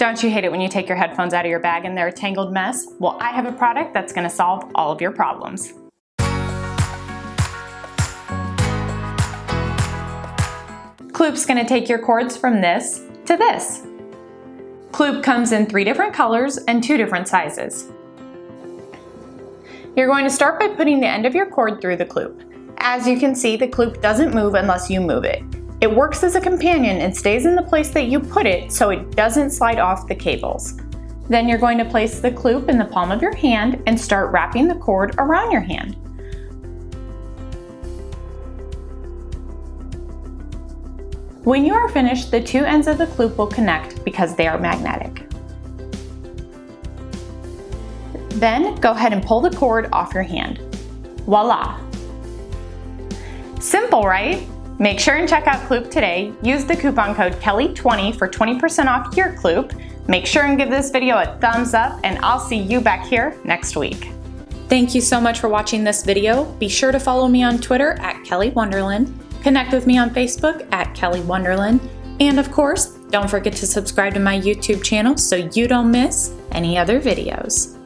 Don't you hate it when you take your headphones out of your bag and they're a tangled mess? Well, I have a product that's gonna solve all of your problems. Kloop's gonna take your cords from this to this. Kloop comes in three different colors and two different sizes. You're going to start by putting the end of your cord through the Kloop. As you can see, the Kloop doesn't move unless you move it. It works as a companion and stays in the place that you put it so it doesn't slide off the cables. Then you're going to place the Kloop in the palm of your hand and start wrapping the cord around your hand. When you are finished, the two ends of the Kloop will connect because they are magnetic. Then go ahead and pull the cord off your hand. Voila! Simple, right? Make sure and check out Kloop today. Use the coupon code KELLY20 for 20% off your Kloop. Make sure and give this video a thumbs up and I'll see you back here next week. Thank you so much for watching this video. Be sure to follow me on Twitter at Kelly Wonderland, connect with me on Facebook at Kelly Wonderland, and of course, don't forget to subscribe to my YouTube channel so you don't miss any other videos.